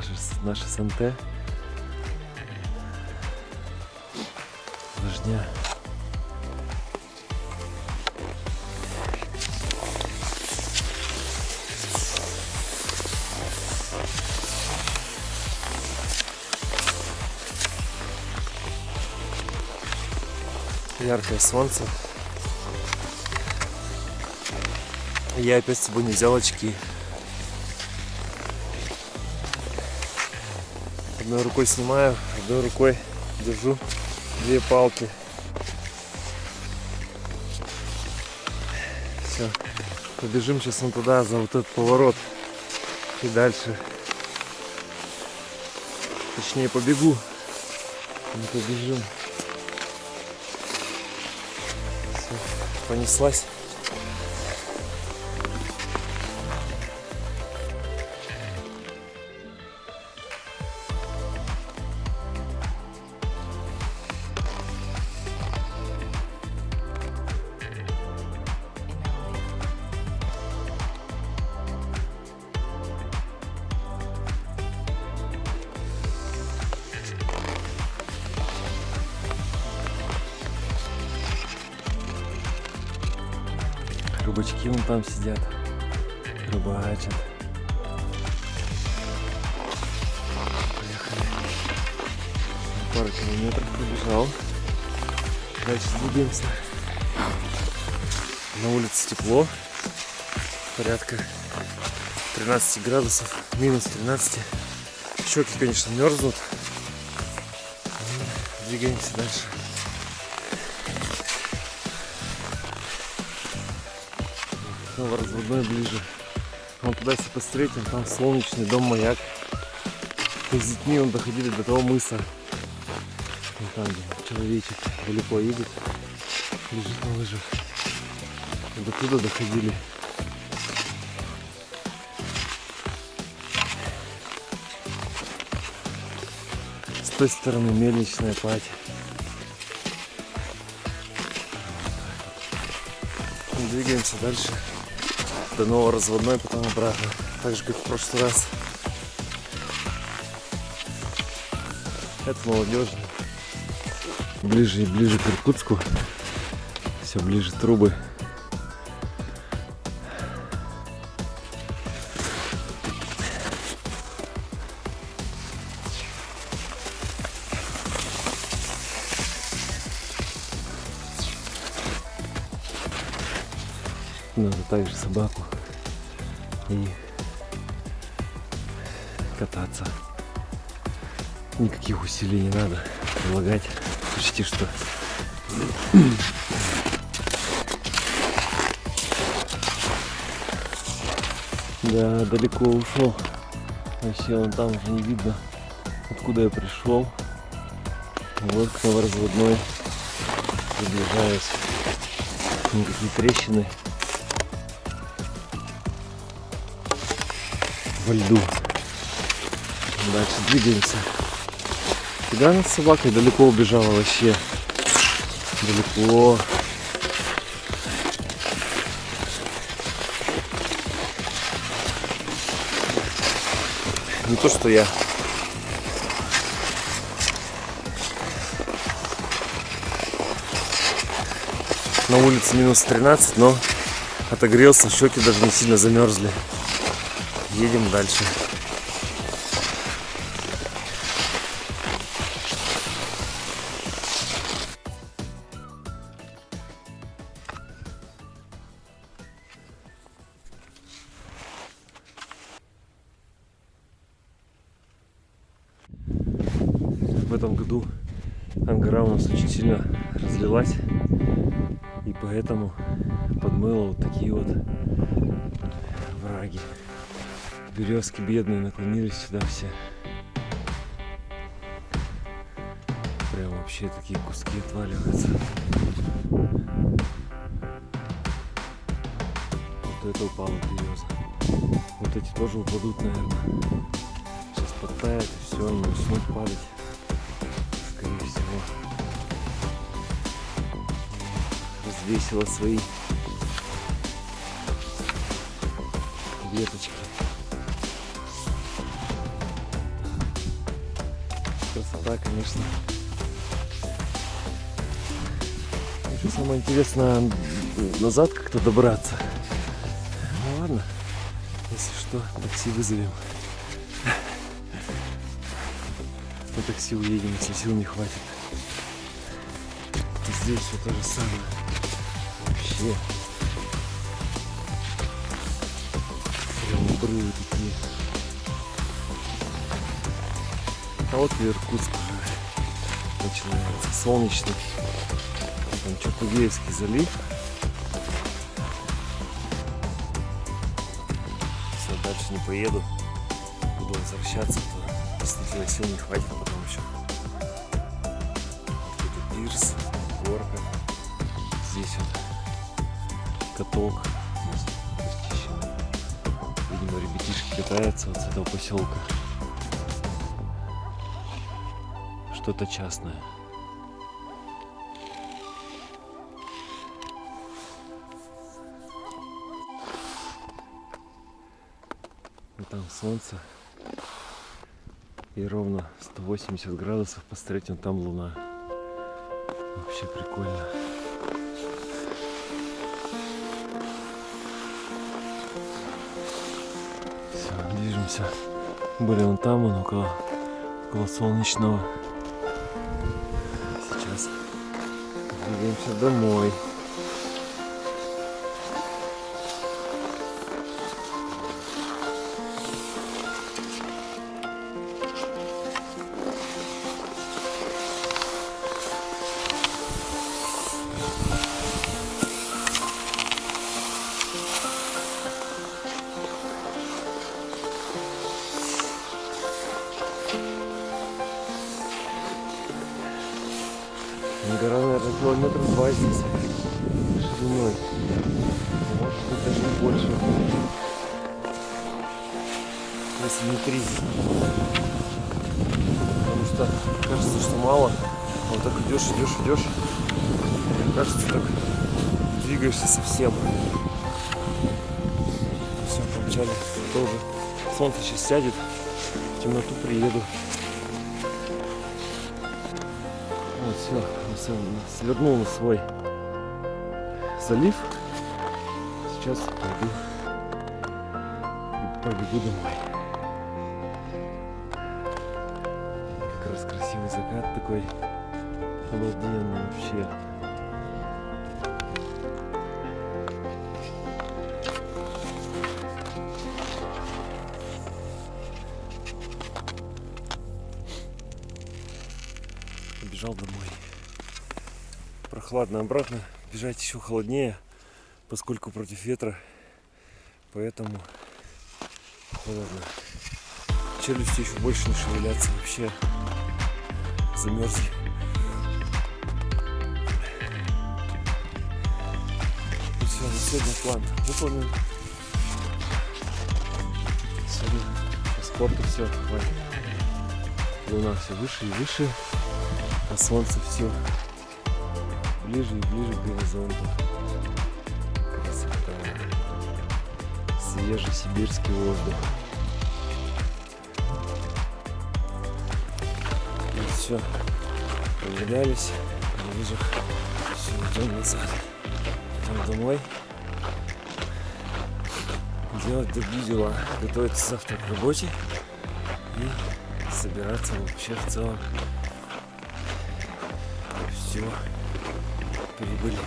наши, наши санте. Дождя. Яркое солнце. Я опять с собой не взял очки. Одной рукой снимаю, одной рукой держу две палки. Все. Побежим сейчас вон туда, за вот этот поворот. И дальше. Точнее побегу. Не побежим. Все. Понеслась. Рыбачки вон там сидят, рыбачат. Поехали. Пару километров пробежал. Дальше двигаемся. На улице тепло. Порядка 13 градусов, минус 13. Щеки, конечно, мерзнут. Двигаемся дальше. Новоразводной ближе. Вон туда если посмотреть, вон там солнечный дом маяк. Мы с детьми он доходили до того мыса. Вон там, где человечек далеко едет, лежит на лыжах. И до туда доходили. С той стороны мельничная платье. Двигаемся дальше до новоразводной, потом обратно. Так же, как в прошлый раз. Это молодежно. Ближе и ближе к Иркутску. Все ближе трубы. Надо также собаку и кататься. Никаких усилий не надо прилагать. Почти что. Да, далеко ушел. Вообще он там уже не видно, откуда я пришел. Вот к новоразводной приближаюсь. Никакие трещины во льду. Дальше двигаемся. Куда она с собакой далеко убежала вообще? Далеко. Не то, что я. На улице минус 13, но отогрелся, щеки даже не сильно замерзли. Едем дальше. В этом году Ангара у нас очень сильно разлилась и поэтому подмыло вот такие вот враги березки бедные наклонились сюда все. Прям вообще такие куски отваливаются. Вот это упала береза. Вот эти тоже упадут, наверное. Сейчас подтает и все, они начнут падать. Скорее всего. Развесила свои веточки. Красота, конечно. Еще самое интересное назад как-то добраться. Ну ладно, если что, такси вызовем. На такси уедем, если сил не хватит. Здесь все то же самое. Вообще. Прям брылы такие. А вот и Иркутск начинается. Солнечный. Там Чапугеевский залив. Все, дальше не поеду. Буду возвращаться, то действительно сил не хватит, а потом еще. Какой-то пирс, горка. Здесь вот каток. расчищенный. Видимо, ребятишки катаются вот с этого поселка. Что-то частное. И там солнце. И ровно 180 градусов посмотреть, вон там луна. Вообще прикольно. Все, движемся. Были вон там, вон около, около солнечного. Двигаемся домой. Может быть, даже больше. Если не три. Потому что кажется, что мало. А вот так идешь, идешь, идешь. Кажется, так двигаешься совсем. Все, помчали. Тоже. Солнце сейчас сядет. В темноту приеду. Вот, все, свернул на свой залив. Сейчас пойду и побегу домой. Как раз красивый закат такой обалденный вообще. Побежал домой. Прохладно обратно. Бежать еще холоднее, поскольку против ветра. Поэтому холодно. Челюсти еще больше не шевелятся. Вообще замерзли. И все, на сегодня план выполнен. Сегодня по спорту все, хватит. Луна все выше и выше, а солнце все ближе и ближе к горизонту. Свежий сибирский воздух. И все. Прогулялись на лыжах. Все, идем назад. Идем домой. Делать другие дела. Готовиться завтра к работе. И собираться вообще в целом. Все. Прибыли.